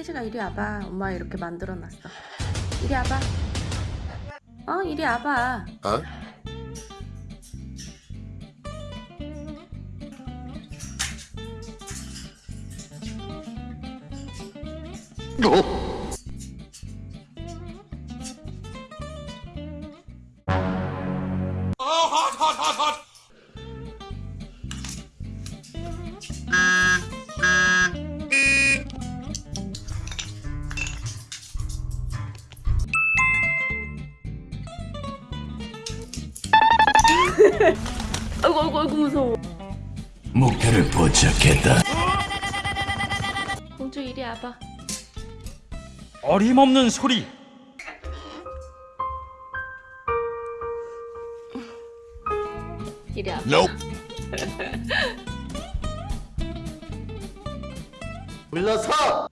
태식아 이리 와봐. 엄마 이렇게 만들어놨어. 이리 와봐. 어 이리 와봐. 어? 아이고 아이고 아이고 무서워 목표를 포착했다. 공주 이리 와봐 어림없는 소리. 이리 와봐 Nope. 물러서!